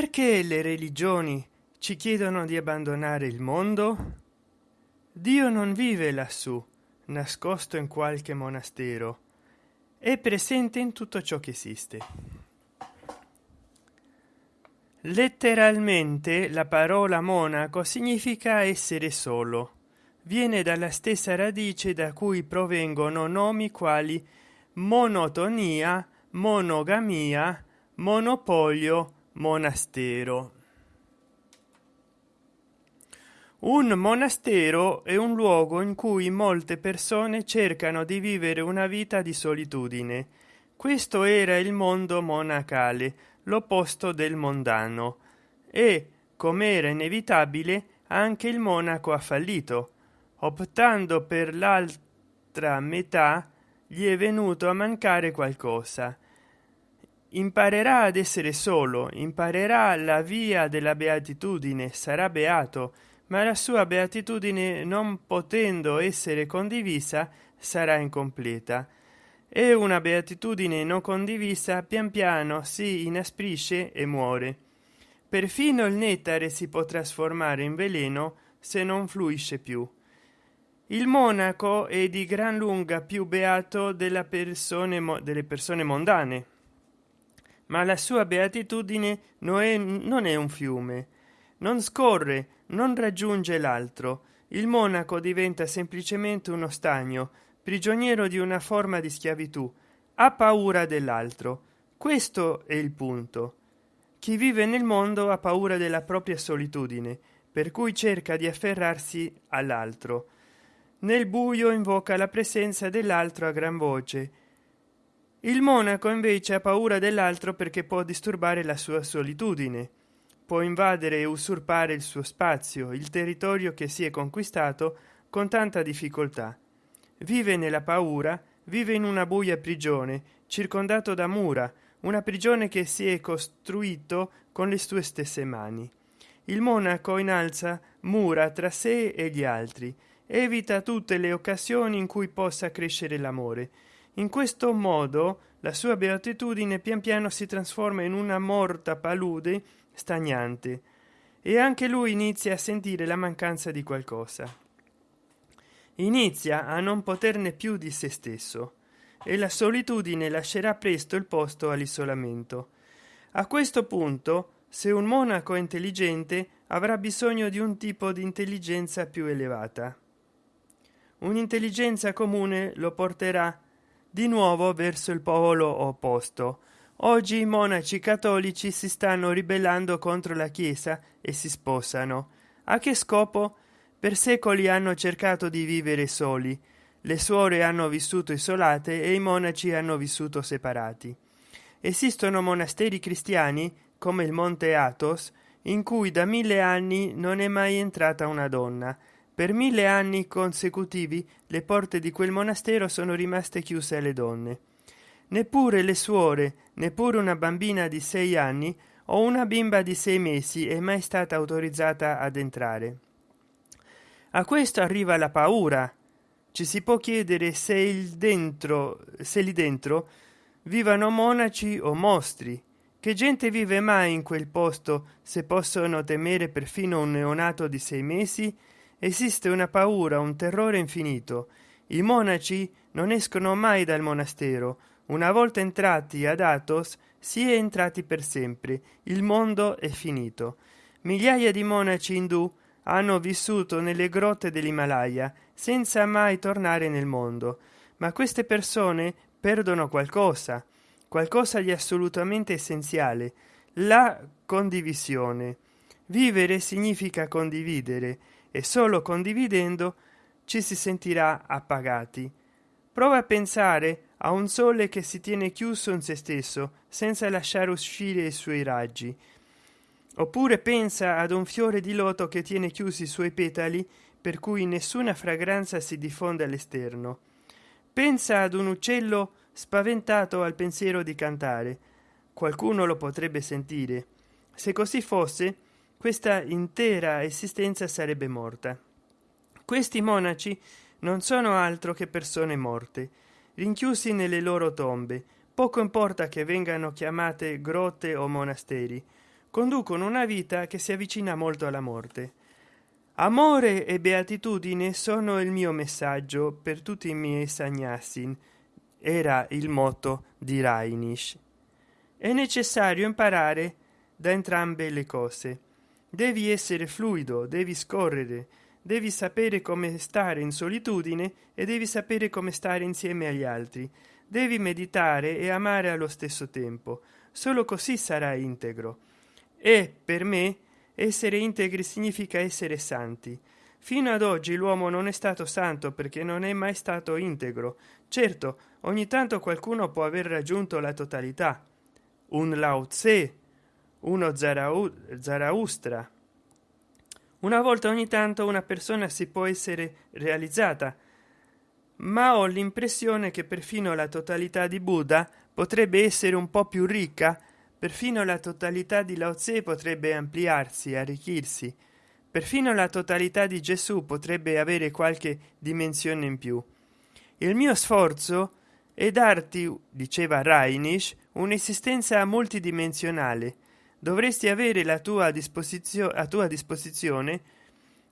perché le religioni ci chiedono di abbandonare il mondo? Dio non vive lassù nascosto in qualche monastero è presente in tutto ciò che esiste. Letteralmente la parola monaco significa essere solo. Viene dalla stessa radice da cui provengono nomi quali monotonia monogamia monopolio monastero. Un monastero è un luogo in cui molte persone cercano di vivere una vita di solitudine. Questo era il mondo monacale l'opposto del mondano. E come era inevitabile anche il monaco ha fallito. Optando per l'altra metà gli è venuto a mancare qualcosa imparerà ad essere solo imparerà la via della beatitudine sarà beato ma la sua beatitudine non potendo essere condivisa sarà incompleta. E una beatitudine non condivisa pian piano si inasprisce e muore. Perfino il nettare si può trasformare in veleno se non fluisce più. Il monaco è di gran lunga più beato della persone delle persone mondane ma la sua beatitudine non è, non è un fiume. Non scorre non raggiunge l'altro. Il monaco diventa semplicemente uno stagno prigioniero di una forma di schiavitù. Ha paura dell'altro. Questo è il punto. Chi vive nel mondo ha paura della propria solitudine per cui cerca di afferrarsi all'altro. Nel buio invoca la presenza dell'altro a gran voce il monaco invece ha paura dell'altro perché può disturbare la sua solitudine. Può invadere e usurpare il suo spazio il territorio che si è conquistato con tanta difficoltà. Vive nella paura vive in una buia prigione circondato da mura una prigione che si è costruito con le sue stesse mani. Il monaco innalza mura tra sé e gli altri evita tutte le occasioni in cui possa crescere l'amore in questo modo la sua beatitudine pian piano si trasforma in una morta palude stagnante e anche lui inizia a sentire la mancanza di qualcosa. Inizia a non poterne più di se stesso e la solitudine lascerà presto il posto all'isolamento. A questo punto se un monaco è intelligente avrà bisogno di un tipo di intelligenza più elevata. Un'intelligenza comune lo porterà di nuovo verso il polo opposto. Oggi i monaci cattolici si stanno ribellando contro la chiesa e si sposano. A che scopo? Per secoli hanno cercato di vivere soli. Le suore hanno vissuto isolate e i monaci hanno vissuto separati. Esistono monasteri cristiani come il monte athos in cui da mille anni non è mai entrata una donna per mille anni consecutivi le porte di quel monastero sono rimaste chiuse alle donne. Neppure le suore neppure una bambina di sei anni o una bimba di sei mesi è mai stata autorizzata ad entrare. A questo arriva la paura. Ci si può chiedere se il dentro se lì dentro vivano monaci o mostri. Che gente vive mai in quel posto se possono temere perfino un neonato di sei mesi esiste una paura un terrore infinito. I monaci non escono mai dal monastero. Una volta entrati ad athos si è entrati per sempre. Il mondo è finito. Migliaia di monaci indù hanno vissuto nelle grotte dell'himalaya senza mai tornare nel mondo. Ma queste persone perdono qualcosa qualcosa di assolutamente essenziale la condivisione. Vivere significa condividere e solo condividendo ci si sentirà appagati. Prova a pensare a un sole che si tiene chiuso in se stesso senza lasciare uscire i suoi raggi. Oppure pensa ad un fiore di loto che tiene chiusi i suoi petali per cui nessuna fragranza si diffonde all'esterno. Pensa ad un uccello spaventato al pensiero di cantare. Qualcuno lo potrebbe sentire. Se così fosse questa intera esistenza sarebbe morta questi monaci non sono altro che persone morte rinchiusi nelle loro tombe poco importa che vengano chiamate grotte o monasteri conducono una vita che si avvicina molto alla morte amore e beatitudine sono il mio messaggio per tutti i miei sagnassin era il motto di Rainish. È necessario imparare da entrambe le cose. Devi essere fluido, devi scorrere, devi sapere come stare in solitudine e devi sapere come stare insieme agli altri. Devi meditare e amare allo stesso tempo. Solo così sarai integro. E per me essere integri significa essere santi. Fino ad oggi l'uomo non è stato santo perché non è mai stato integro. Certo, ogni tanto qualcuno può aver raggiunto la totalità. Un Lao Tse, uno Zaraustra. Una volta ogni tanto una persona si può essere realizzata, ma ho l'impressione che perfino la totalità di Buddha potrebbe essere un po' più ricca, perfino la totalità di Lao Tse potrebbe ampliarsi, arricchirsi perfino la totalità di gesù potrebbe avere qualche dimensione in più il mio sforzo è darti diceva rainish un'esistenza multidimensionale dovresti avere la tua disposizione a tua disposizione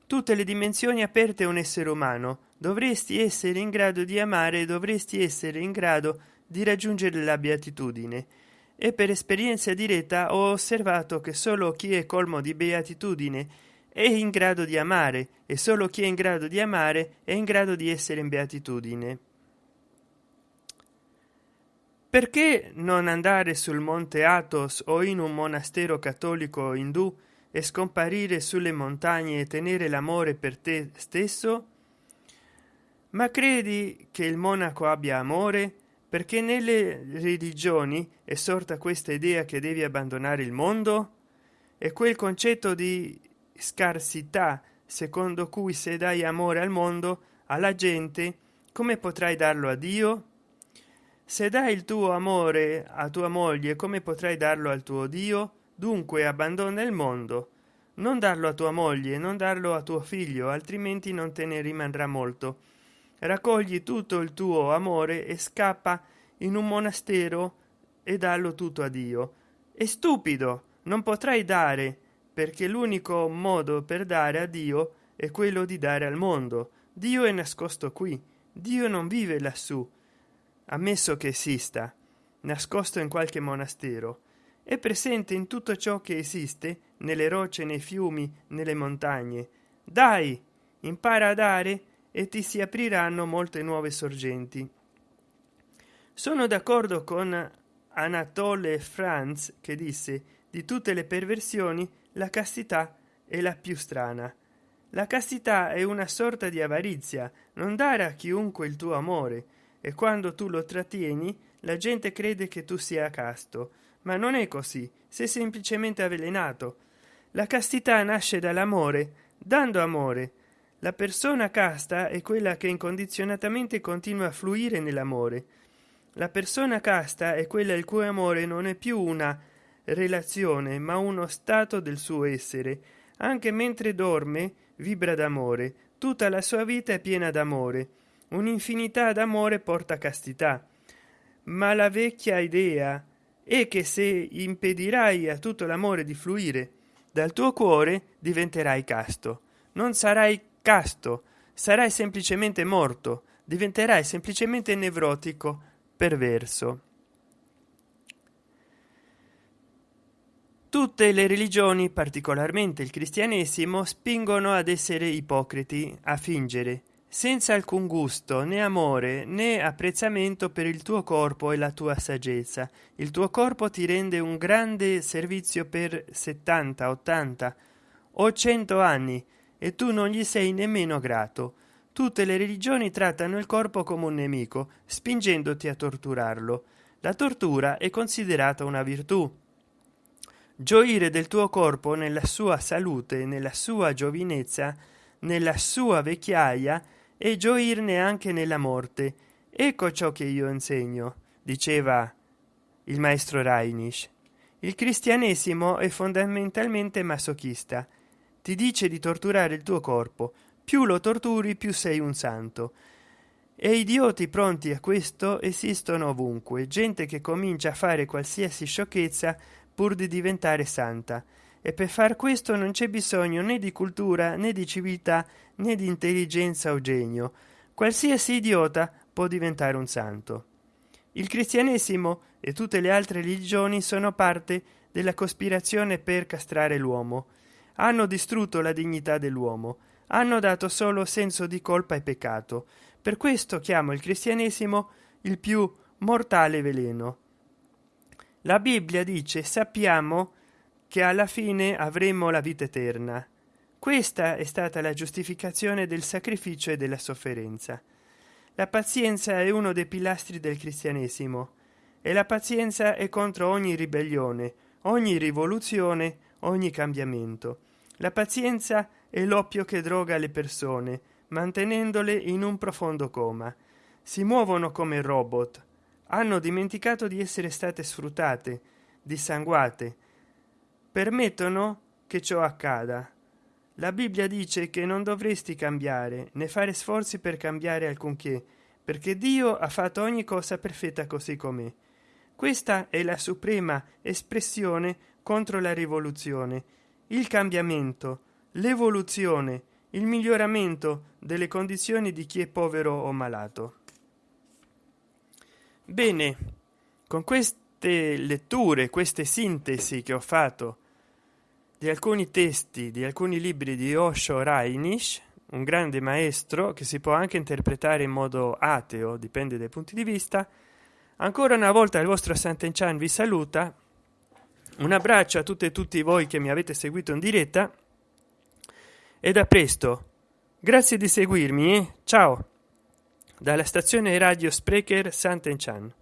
tutte le dimensioni aperte a un essere umano. Dovresti essere in grado di amare dovresti essere in grado di raggiungere la beatitudine. E per esperienza diretta ho osservato che solo chi è colmo di beatitudine è in grado di amare e solo chi è in grado di amare è in grado di essere in beatitudine perché non andare sul monte athos o in un monastero cattolico indù e scomparire sulle montagne e tenere l'amore per te stesso? Ma credi che il monaco abbia amore? Perché nelle religioni è sorta questa idea che devi abbandonare il mondo? E quel concetto di scarsità secondo cui se dai amore al mondo alla gente come potrai darlo a dio se dai il tuo amore a tua moglie come potrai darlo al tuo dio? Dunque abbandona il mondo. Non darlo a tua moglie non darlo a tuo figlio altrimenti non te ne rimarrà molto. Raccogli tutto il tuo amore e scappa in un monastero e dallo tutto a dio. È stupido non potrai dare perché l'unico modo per dare a dio è quello di dare al mondo. Dio è nascosto qui dio non vive lassù ammesso che esista nascosto in qualche monastero è presente in tutto ciò che esiste nelle rocce nei fiumi nelle montagne. Dai impara a dare e ti si apriranno molte nuove sorgenti. Sono d'accordo con anatole franz che disse di tutte le perversioni la castità è la più strana. La castità è una sorta di avarizia non dare a chiunque il tuo amore e quando tu lo trattieni la gente crede che tu sia casto. Ma non è così sei semplicemente avvelenato. La castità nasce dall'amore dando amore. La persona casta è quella che incondizionatamente continua a fluire nell'amore. La persona casta è quella il cui amore non è più una relazione ma uno stato del suo essere. Anche mentre dorme vibra d'amore. Tutta la sua vita è piena d'amore un'infinità d'amore porta castità. Ma la vecchia idea è che se impedirai a tutto l'amore di fluire dal tuo cuore diventerai casto. Non sarai casto sarai semplicemente morto diventerai semplicemente nevrotico perverso. Tutte le religioni particolarmente il cristianesimo spingono ad essere ipocriti a fingere senza alcun gusto né amore né apprezzamento per il tuo corpo e la tua saggezza. Il tuo corpo ti rende un grande servizio per 70 80 o 100 anni e tu non gli sei nemmeno grato. Tutte le religioni trattano il corpo come un nemico spingendoti a torturarlo. La tortura è considerata una virtù. Gioire del tuo corpo nella sua salute nella sua giovinezza nella sua vecchiaia e gioirne anche nella morte. Ecco ciò che io insegno diceva il maestro Reinisch il cristianesimo è fondamentalmente masochista. Ti dice di torturare il tuo corpo. Più lo torturi più sei un santo. E idioti pronti a questo esistono ovunque. Gente che comincia a fare qualsiasi sciocchezza pur di diventare santa e per far questo non c'è bisogno né di cultura né di civiltà né di intelligenza o genio. Qualsiasi idiota può diventare un santo. Il cristianesimo e tutte le altre religioni sono parte della cospirazione per castrare l'uomo. Hanno distrutto la dignità dell'uomo. Hanno dato solo senso di colpa e peccato. Per questo chiamo il cristianesimo il più mortale veleno. La bibbia dice sappiamo che alla fine avremo la vita eterna. Questa è stata la giustificazione del sacrificio e della sofferenza. La pazienza è uno dei pilastri del cristianesimo e la pazienza è contro ogni ribellione ogni rivoluzione ogni cambiamento. La pazienza è l'oppio che droga le persone mantenendole in un profondo coma. Si muovono come robot. Hanno dimenticato di essere state sfruttate dissanguate permettono che ciò accada. La bibbia dice che non dovresti cambiare né fare sforzi per cambiare alcunché perché dio ha fatto ogni cosa perfetta così com'è. Questa è la suprema espressione contro la rivoluzione il cambiamento l'evoluzione il miglioramento delle condizioni di chi è povero o malato. Bene con queste letture queste sintesi che ho fatto di alcuni testi di alcuni libri di osho rainish un grande maestro che si può anche interpretare in modo ateo dipende dai punti di vista. Ancora una volta il vostro Sant'Enchan vi saluta. Un abbraccio a tutte e tutti voi che mi avete seguito in diretta. E da presto. Grazie di seguirmi eh? ciao. Dalla stazione radio sprecher Sant'Enchan